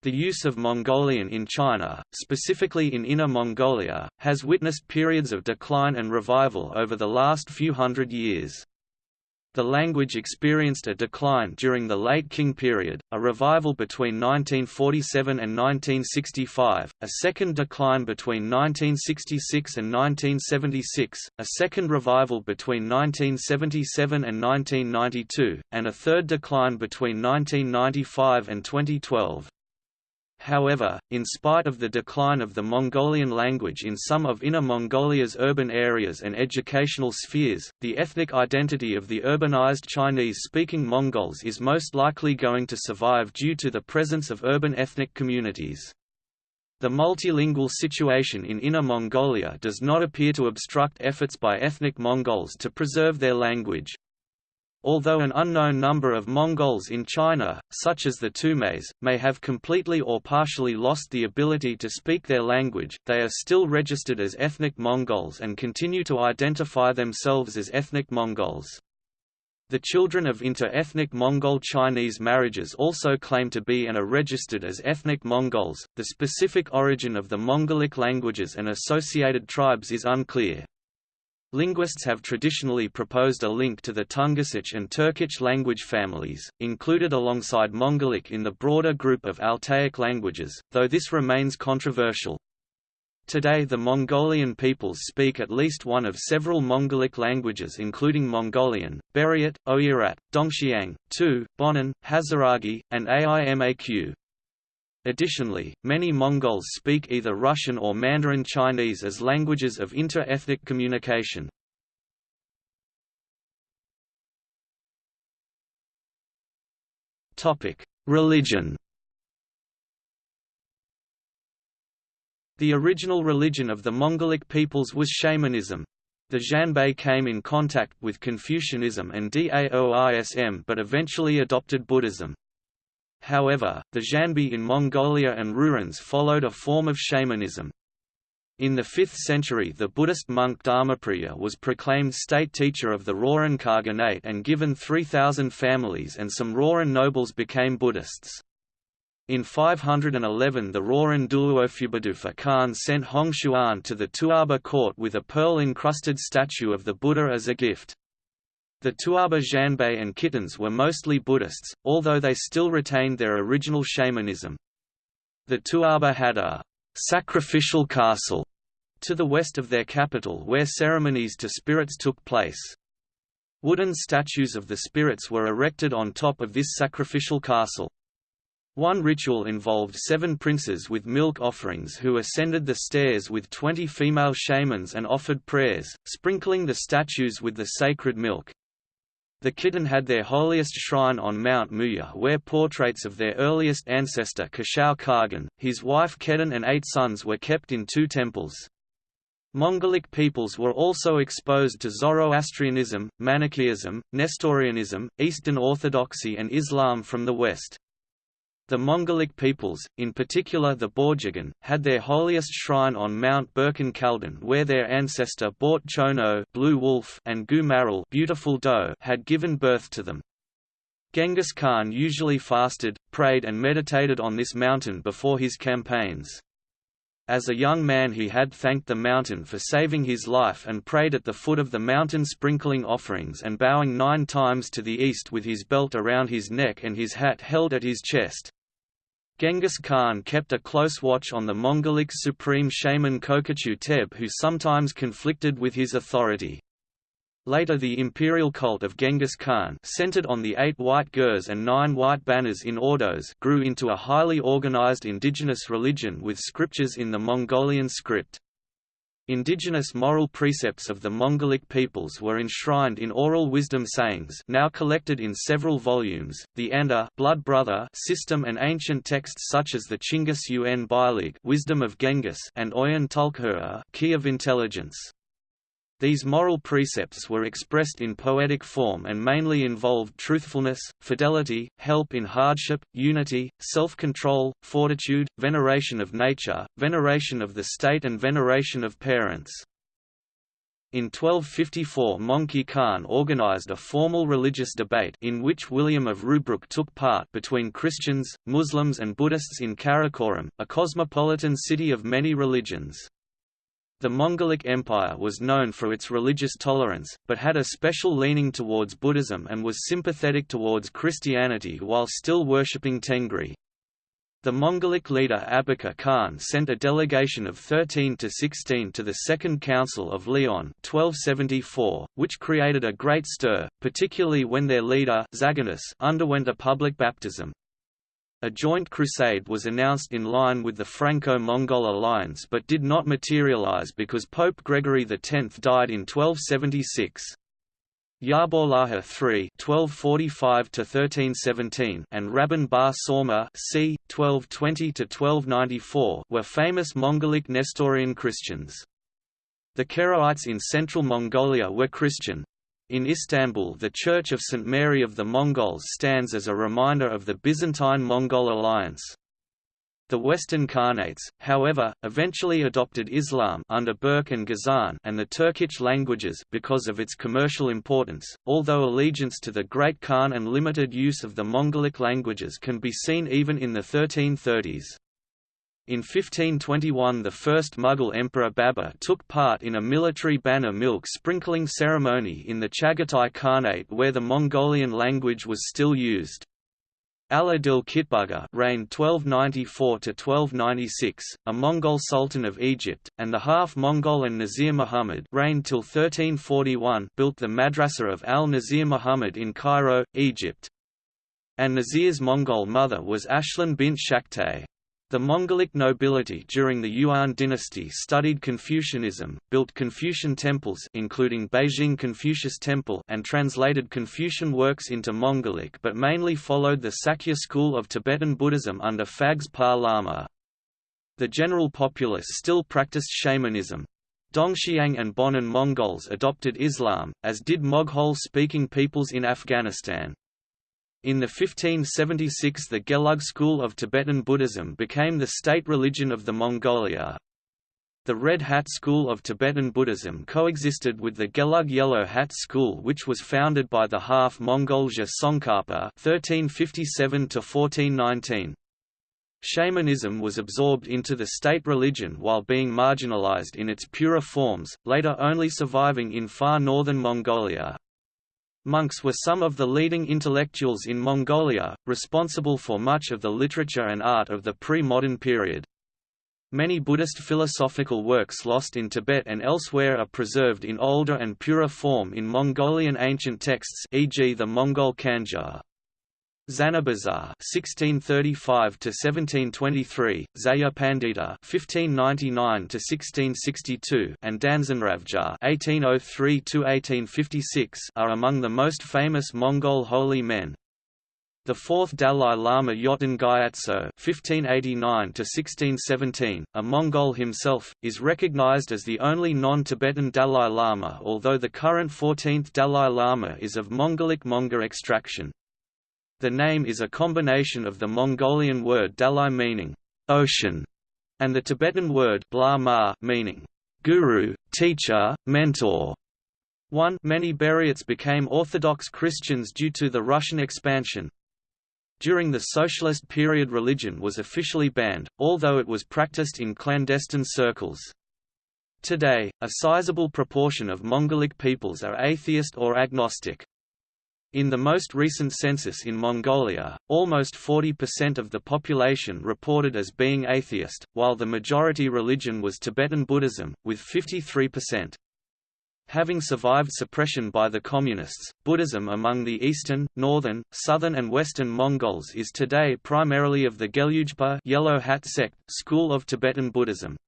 The use of Mongolian in China, specifically in Inner Mongolia, has witnessed periods of decline and revival over the last few hundred years. The language experienced a decline during the late Qing period, a revival between 1947 and 1965, a second decline between 1966 and 1976, a second revival between 1977 and 1992, and a third decline between 1995 and 2012. However, in spite of the decline of the Mongolian language in some of Inner Mongolia's urban areas and educational spheres, the ethnic identity of the urbanized Chinese-speaking Mongols is most likely going to survive due to the presence of urban ethnic communities. The multilingual situation in Inner Mongolia does not appear to obstruct efforts by ethnic Mongols to preserve their language. Although an unknown number of Mongols in China, such as the Tumes, may have completely or partially lost the ability to speak their language, they are still registered as ethnic Mongols and continue to identify themselves as ethnic Mongols. The children of inter-ethnic Mongol Chinese marriages also claim to be and are registered as ethnic Mongols. The specific origin of the Mongolic languages and associated tribes is unclear. Linguists have traditionally proposed a link to the Tungusic and Turkic language families, included alongside Mongolic in the broader group of Altaic languages, though this remains controversial. Today the Mongolian peoples speak at least one of several Mongolic languages including Mongolian, Buryat, Oirat, Dongxiang, Tu, Bonan, Hazaragi, and Aimaq. Additionally, many Mongols speak either Russian or Mandarin Chinese as languages of inter-ethnic communication. Religion The original religion of the Mongolic peoples was shamanism. The Xianbei came in contact with Confucianism and Daoism but eventually adopted Buddhism. However, the Xianbei in Mongolia and Rouran followed a form of shamanism. In the 5th century the Buddhist monk Dharmapriya was proclaimed state teacher of the Rouran Khaganate and given 3,000 families and some Rouran nobles became Buddhists. In 511 the Rouran Duluofubudufa Khan sent Hong Xuan to the Tuoba court with a pearl-encrusted statue of the Buddha as a gift. The Tuoba Xianbei and Khitans were mostly Buddhists, although they still retained their original shamanism. The Tuoba had a sacrificial castle to the west of their capital where ceremonies to spirits took place. Wooden statues of the spirits were erected on top of this sacrificial castle. One ritual involved seven princes with milk offerings who ascended the stairs with twenty female shamans and offered prayers, sprinkling the statues with the sacred milk. The Khitan had their holiest shrine on Mount Muya where portraits of their earliest ancestor Kashau Khagan, his wife Kedan and eight sons were kept in two temples. Mongolic peoples were also exposed to Zoroastrianism, Manichaeism, Nestorianism, Eastern Orthodoxy and Islam from the west. The Mongolic peoples, in particular the Borjigin, had their holiest shrine on Mount Burkhan Khaldun where their ancestor Bort Chono Blue Wolf and Gua Maral Beautiful Doe had given birth to them. Genghis Khan usually fasted, prayed and meditated on this mountain before his campaigns. As a young man he had thanked the mountain for saving his life and prayed at the foot of the mountain sprinkling offerings and bowing nine times to the east with his belt around his neck and his hat held at his chest. Genghis Khan kept a close watch on the Mongolic supreme shaman Kokochu Teb who sometimes conflicted with his authority. Later the imperial cult of Genghis Khan centered on the eight white gurs and nine white banners in ordos grew into a highly organized indigenous religion with scriptures in the Mongolian script. Indigenous moral precepts of the Mongolic peoples were enshrined in oral wisdom sayings now collected in several volumes, the Anda blood brother system and ancient texts such as the Chinggis Un Bilig wisdom of Genghis and Oyan Tulkhura key of intelligence. These moral precepts were expressed in poetic form and mainly involved truthfulness, fidelity, help in hardship, unity, self-control, fortitude, veneration of nature, veneration of the state and veneration of parents. In 1254 Möngke Khan organized a formal religious debate in which William of Rubruck took part between Christians, Muslims and Buddhists in Karakoram, a cosmopolitan city of many religions. The Mongolic Empire was known for its religious tolerance, but had a special leaning towards Buddhism and was sympathetic towards Christianity while still worshipping Tengri. The Mongolic leader Abaka Khan sent a delegation of 13 to 16 to the Second Council of Lyon 1274, which created a great stir, particularly when their leader Zaganus underwent a public baptism. A joint crusade was announced in line with the Franco-Mongol alliance but did not materialize because Pope Gregory X died in 1276. Yahballaha III (1245–1317) and Rabban Bar Sauma (c. 1220–1294) were famous Mongolic Nestorian Christians. The Keraites in central Mongolia were Christian, in Istanbul the Church of St. Mary of the Mongols stands as a reminder of the Byzantine-Mongol alliance. The Western Khanates, however, eventually adopted Islam under Berke and Ghazan and the Turkic languages because of its commercial importance, although allegiance to the Great Khan and limited use of the Mongolic languages can be seen even in the 1330s. In 1521 the first Mughal emperor Babur took part in a military banner milk sprinkling ceremony in the Chagatai Khanate where the Mongolian language was still used. Al-Adil Kitbugha reigned 1294–1296, a Mongol Sultan of Egypt, and the half-Mongol An-Nasir Muhammad reigned till 1341 built the Madrasa of al-Nasir Muhammad in Cairo, Egypt. An-Nasir's Mongol mother was Ashlan bint Shaktay. The Mongolic nobility during the Yuan dynasty studied Confucianism, built Confucian temples including Beijing Confucius Temple and translated Confucian works into Mongolic but mainly followed the Sakya school of Tibetan Buddhism under Phags Pa Lama. The general populace still practiced shamanism. Dongxiang and Bonan Mongols adopted Islam, as did Moghul-speaking peoples in Afghanistan. In the 1576 the Gelug school of Tibetan Buddhism became the state religion of the Mongolia. The Red Hat school of Tibetan Buddhism coexisted with the Gelug Yellow Hat school which was founded by the half-Mongol Tsongkhapa 1357–1419. Shamanism was absorbed into the state religion while being marginalized in its purer forms, later only surviving in far northern Mongolia. Monks were some of the leading intellectuals in Mongolia, responsible for much of the literature and art of the pre-modern period. Many Buddhist philosophical works lost in Tibet and elsewhere are preserved in older and purer form in Mongolian ancient texts e.g. the Mongol Kanjur. Zanabazar (1635–1723), Zaya Pandita (1599–1662), and Danzanravjar (1803–1856) are among the most famous Mongol holy men. The fourth Dalai Lama Yonten Gyatso (1589–1617), a Mongol himself, is recognized as the only non-Tibetan Dalai Lama, although the current 14th Dalai Lama is of Mongolic Monga extraction. The name is a combination of the Mongolian word dalai meaning ocean and the Tibetan word bla meaning guru, teacher, mentor. 1 Many Buryats became Orthodox Christians due to the Russian expansion. During the Socialist period religion was officially banned, although it was practiced in clandestine circles. Today, a sizable proportion of Mongolic peoples are atheist or agnostic. In the most recent census in Mongolia, almost 40% of the population reported as being atheist, while the majority religion was Tibetan Buddhism, with 53%. Having survived suppression by the Communists, Buddhism among the eastern, northern, southern and western Mongols is today primarily of the Gelugpa Yellow Hat sect, school of Tibetan Buddhism.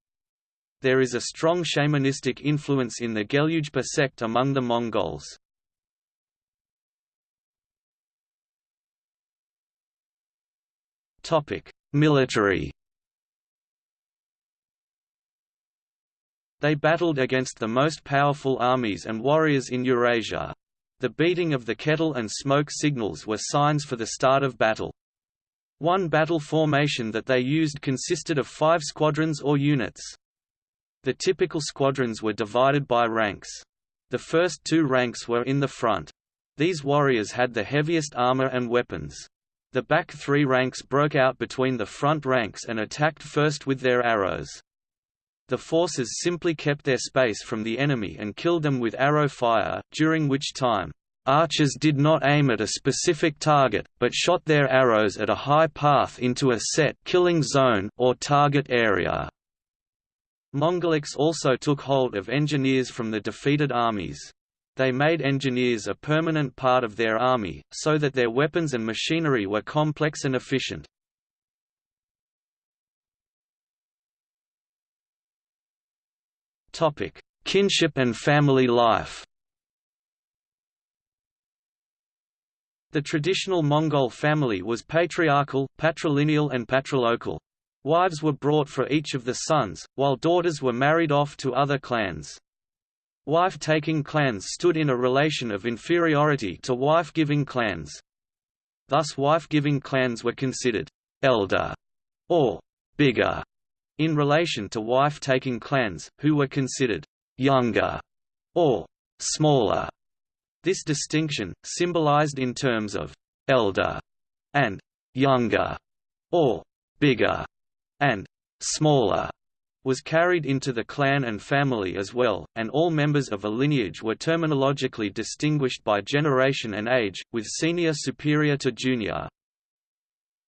There is a strong shamanistic influence in the Gelugpa sect among the Mongols. Military. They battled against the most powerful armies and warriors in Eurasia. The beating of the kettle and smoke signals were signs for the start of battle. One battle formation that they used consisted of five squadrons or units. The typical squadrons were divided by ranks. The first two ranks were in the front. These warriors had the heaviest armor and weapons. The back three ranks broke out between the front ranks and attacked first with their arrows. The forces simply kept their space from the enemy and killed them with arrow fire, during which time, archers did not aim at a specific target, but shot their arrows at a high path into a set killing zone or target area. Mongolics also took hold of engineers from the defeated armies. They made engineers a permanent part of their army, so that their weapons and machinery were complex and efficient. Kinship and family life The traditional Mongol family was patriarchal, patrilineal and patrilocal. Wives were brought for each of the sons, while daughters were married off to other clans. Wife-taking clans stood in a relation of inferiority to wife-giving clans. Thus wife-giving clans were considered «elder» or «bigger» in relation to wife-taking clans, who were considered «younger» or «smaller». This distinction, symbolized in terms of «elder» and «younger» or «bigger» and «smaller» was carried into the clan and family as well, and all members of a lineage were terminologically distinguished by generation and age, with senior superior to junior.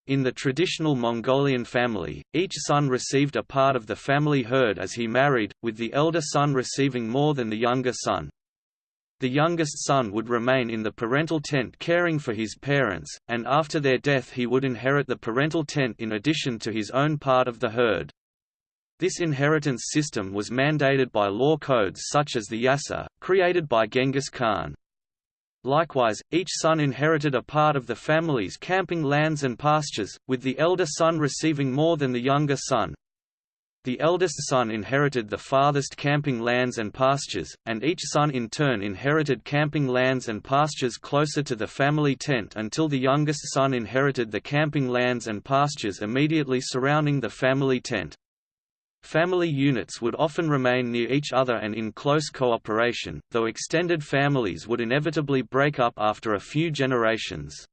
In the traditional Mongolian family, each son received a part of the family herd as he married, with the elder son receiving more than the younger son. The youngest son would remain in the parental tent caring for his parents, and after their death he would inherit the parental tent in addition to his own part of the herd. This inheritance system was mandated by law codes such as the Yasa, created by Genghis Khan. Likewise, each son inherited a part of the family's camping lands and pastures, with the elder son receiving more than the younger son. The eldest son inherited the farthest camping lands and pastures, and each son in turn inherited camping lands and pastures closer to the family tent until the youngest son inherited the camping lands and pastures immediately surrounding the family tent. Family units would often remain near each other and in close cooperation, though extended families would inevitably break up after a few generations.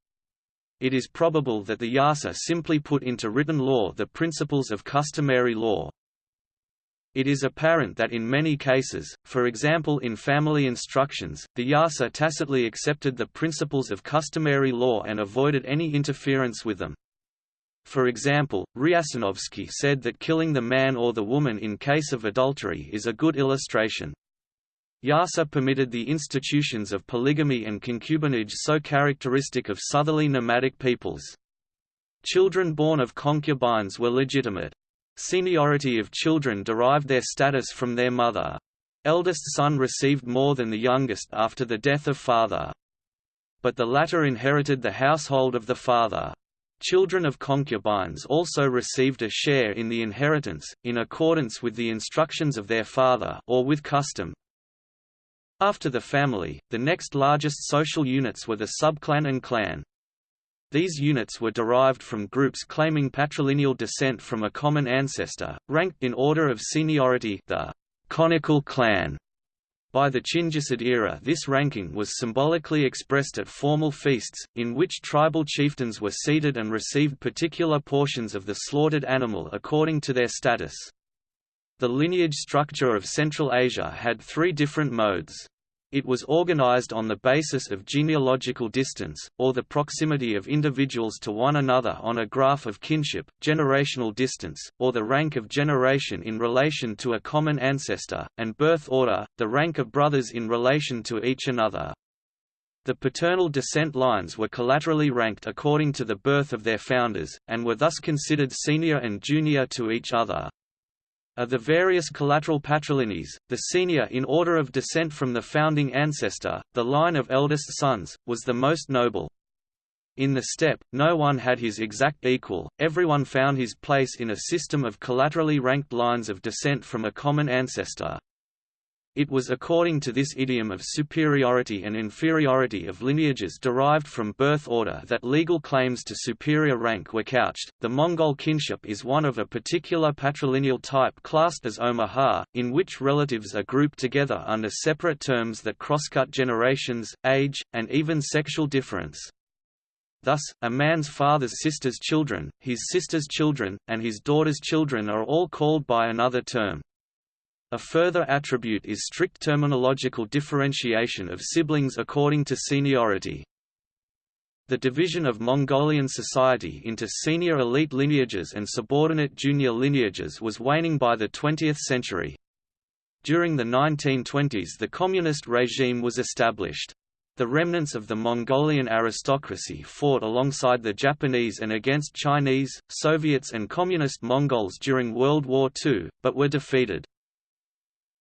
It is probable that the Yasa simply put into written law the principles of customary law. It is apparent that in many cases, for example in family instructions, the Yasa tacitly accepted the principles of customary law and avoided any interference with them. For example, Riasanovsky said that killing the man or the woman in case of adultery is a good illustration. Yasa permitted the institutions of polygamy and concubinage so characteristic of southerly nomadic peoples. Children born of concubines were legitimate. Seniority of children derived their status from their mother. Eldest son received more than the youngest after the death of father. But the latter inherited the household of the father. Children of concubines also received a share in the inheritance, in accordance with the instructions of their father or with custom. After the family, the next largest social units were the subclan and clan. These units were derived from groups claiming patrilineal descent from a common ancestor, ranked in order of seniority the conical clan by the Chinggisid era this ranking was symbolically expressed at formal feasts, in which tribal chieftains were seated and received particular portions of the slaughtered animal according to their status. The lineage structure of Central Asia had three different modes. It was organized on the basis of genealogical distance, or the proximity of individuals to one another on a graph of kinship, generational distance, or the rank of generation in relation to a common ancestor, and birth order, the rank of brothers in relation to each another. The paternal descent lines were collaterally ranked according to the birth of their founders, and were thus considered senior and junior to each other. Of the various collateral patrilinees, the senior in order of descent from the founding ancestor, the line of eldest sons, was the most noble. In the steppe, no one had his exact equal, everyone found his place in a system of collaterally ranked lines of descent from a common ancestor. It was according to this idiom of superiority and inferiority of lineages derived from birth order that legal claims to superior rank were couched. The Mongol kinship is one of a particular patrilineal type classed as Omaha, in which relatives are grouped together under separate terms that crosscut generations, age, and even sexual difference. Thus, a man's father's sister's children, his sister's children, and his daughter's children are all called by another term. A further attribute is strict terminological differentiation of siblings according to seniority. The division of Mongolian society into senior elite lineages and subordinate junior lineages was waning by the 20th century. During the 1920s the communist regime was established. The remnants of the Mongolian aristocracy fought alongside the Japanese and against Chinese, Soviets and Communist Mongols during World War II, but were defeated.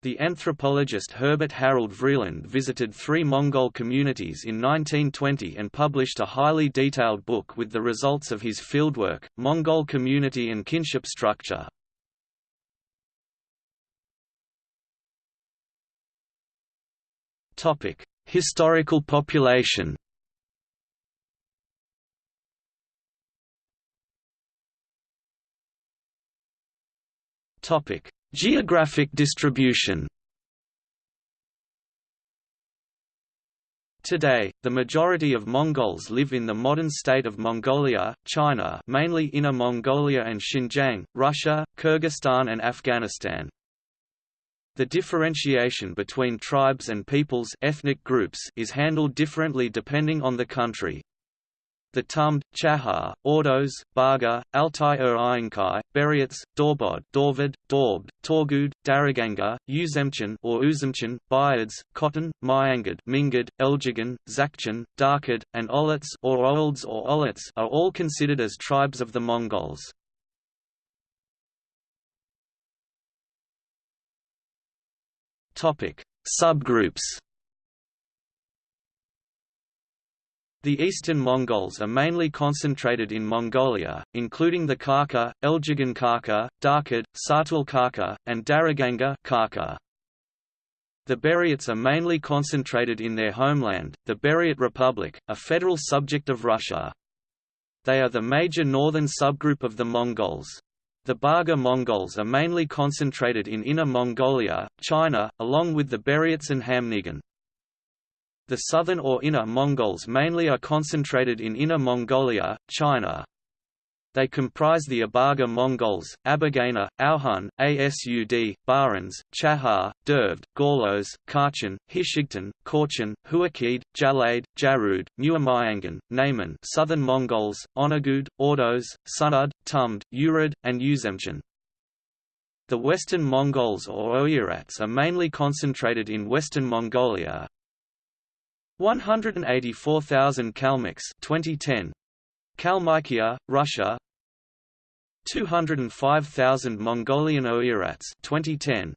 The anthropologist Herbert Harold Vreeland visited three Mongol communities in 1920 and published a highly detailed book with the results of his fieldwork, Mongol Community and Kinship Structure. Historical population Topic: Geographic distribution Today, the majority of Mongols live in the modern state of Mongolia, China mainly Inner Mongolia and Xinjiang, Russia, Kyrgyzstan and Afghanistan. The differentiation between tribes and peoples ethnic groups is handled differently depending on the country. The Tumd, Chahar, Ordos, Baga, Altai-ur er Ayinkai, Beryats, Dorbod, Dorvad, Dorb, Torgud, Daraganga, Uzemchan or Uzemchan, Bayads, Cotton, Myangad, Mingad, Eljigan, Zakchan, Darkad, and Olets or Olds or Olets are all considered as tribes of the Mongols. Topic: Subgroups The eastern Mongols are mainly concentrated in Mongolia, including the Kharkha, Eljigan Kharkha, Darkad, Sartul Kharkha, and Daraganga Kharkha. The Buryats are mainly concentrated in their homeland, the Buryat Republic, a federal subject of Russia. They are the major northern subgroup of the Mongols. The Baga Mongols are mainly concentrated in Inner Mongolia, China, along with the Buryats and Khamnigan. The southern or Inner Mongols mainly are concentrated in Inner Mongolia, China. They comprise the Abaga Mongols, Abagana, Auhun, Asud, Barans, Chahar, Dervd, Gorlos, Kachin, Hishigtan, Korchin, Huakid, Jalade, Jarud, Muamayangan, Naiman Southern Mongols, Onagud, Ordos, Sunud, Tumd, Urad, and Uzemchan. The Western Mongols or Oirats are mainly concentrated in Western Mongolia, 184,000 Kalmyks 2010 Kalmykia, Russia. 205,000 Mongolian Oirats 2010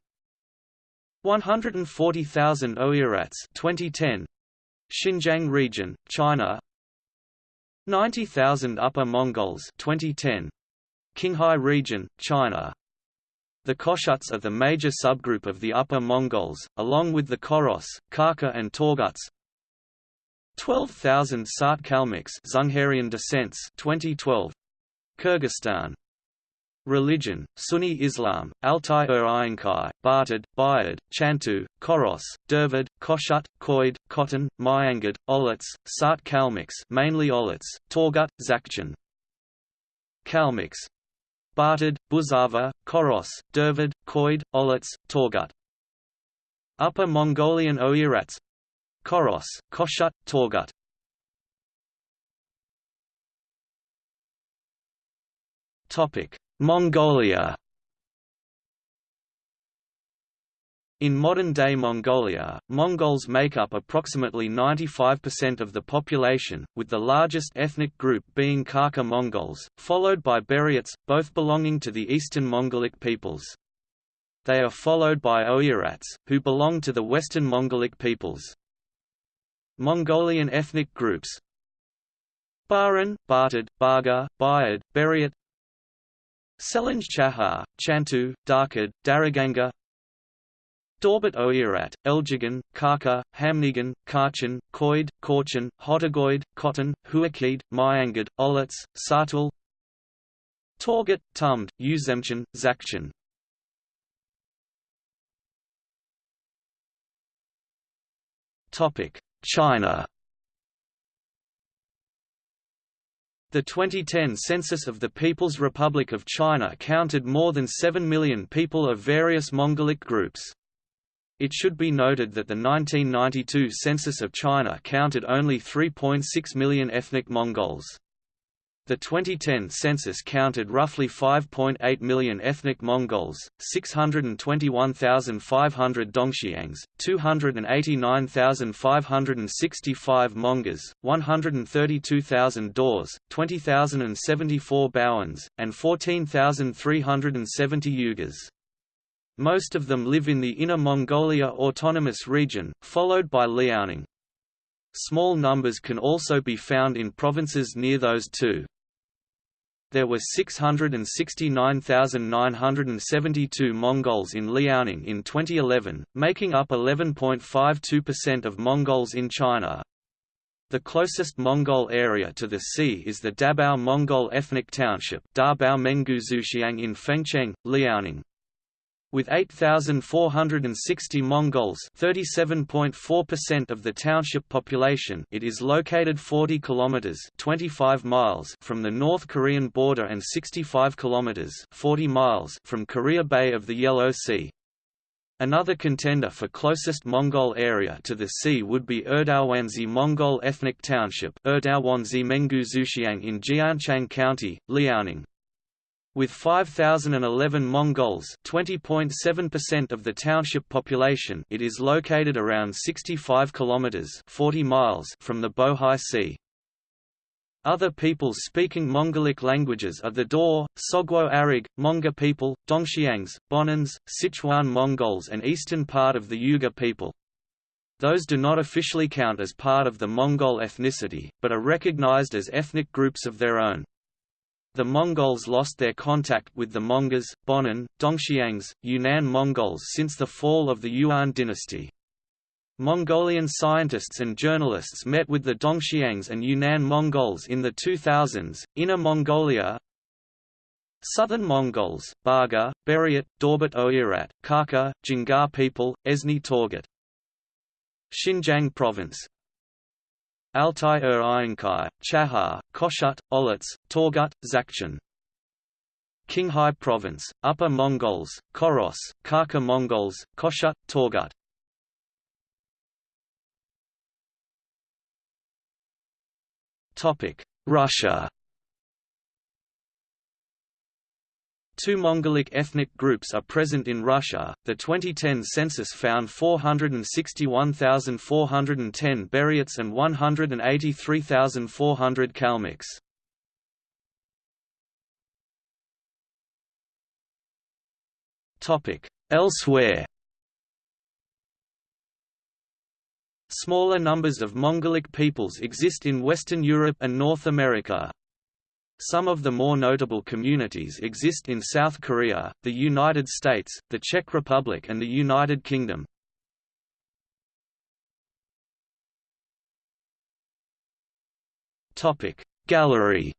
140,000 Oirats 2010 Xinjiang region China. 90,000 Upper Mongols 2010 Qinghai region China. The Khoshuts are the major subgroup of the Upper Mongols, along with the Koros, Kharkha and Torguts, 12,000 Sart Kalmyks Dzungarian descents 2012 Kyrgyzstan Religion, Sunni Islam, Altai-ur Ayinkai, Bartad, Bayad, Chantu, Koros, Dervad, Khoshut, Khoid, Khotan, Myangad, Olets, Sart Kalmyks mainly Olets, Torgut, Zakchan. Kalmyks Bartad, Buzava, Koros, Dervad, Khoid, Olets, Torgut. Upper Mongolian Oirats Koros, Khoshut, Torgut Mongolia In modern-day Mongolia, Mongols make up approximately 95% of the population, with the largest ethnic group being Kharkha Mongols, followed by Buryats, both belonging to the Eastern Mongolic peoples. They are followed by Oirats, who belong to the Western Mongolic peoples. Mongolian ethnic groups. Baran, Bartad, Baga, Bayad, Buryat Selenj Chahar, Chantu, Darkad, Daraganga Dorbat Oirat, Eljigan, Kharkha, Khamnigan, Kachin, Koid, Korchin, Hotagoid, Cotton, Huakid, Myangad, Olets, Satul Torgut, Tumd, Uzemchan, Zakchan. Topic China The 2010 census of the People's Republic of China counted more than 7 million people of various Mongolic groups. It should be noted that the 1992 census of China counted only 3.6 million ethnic Mongols. The 2010 census counted roughly 5.8 million ethnic Mongols, 621,500 Dongxiangs, 289,565 Mongas, 132,000 Daurs, 20,074 Bonans, and 14,370 Uyghurs. Most of them live in the Inner Mongolia Autonomous Region, followed by Liaoning. Small numbers can also be found in provinces near those two there were 669,972 Mongols in Liaoning in 2011, making up 11.52% of Mongols in China. The closest Mongol area to the sea is the Dabao Mongol Ethnic Township Dabao in Fengcheng, Liaoning. With 8,460 Mongols 37.4% of the township population it is located 40 kilometers 25 miles from the North Korean border and 65 kilometers 40 miles from Korea Bay of the Yellow Sea. Another contender for closest Mongol area to the sea would be Erdawanzi Mongol Ethnic Township Erdawanzi in Jianchang County, Liaoning. With 5,011 Mongols 20.7% of the township population it is located around 65 kilometers 40 miles from the Bohai Sea. Other peoples speaking Mongolic languages are the Daur, Sogwo Arig, Monga people, Dongxiangs, Bonans, Sichuan Mongols and eastern part of the Uyghur people. Those do not officially count as part of the Mongol ethnicity, but are recognized as ethnic groups of their own. The Mongols lost their contact with the Mongas, Bonan, Dongxiangs, Yunnan Mongols since the fall of the Yuan dynasty. Mongolian scientists and journalists met with the Dongxiangs and Yunnan Mongols in the 2000s. Inner Mongolia Southern Mongols, Baga, Buryat, Dorbat Oirat, Kaka, Jingar people, Esni Torgut. Xinjiang Province Altai er Ur Iankai, Chahar, Khoshut, Olets, Torgut, Zakchen. Qinghai Province, Upper Mongols, Koros, Kaka Mongols, Khoshut, Torgut. Russia Two Mongolic ethnic groups are present in Russia. The 2010 census found 461,410 Buryats and 183,400 Kalmyks. Topic: Elsewhere. Smaller numbers of Mongolic peoples exist in Western Europe and North America. Some of the more notable communities exist in South Korea, the United States, the Czech Republic and the United Kingdom. Gallery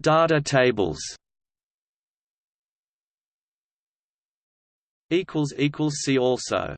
Data tables See also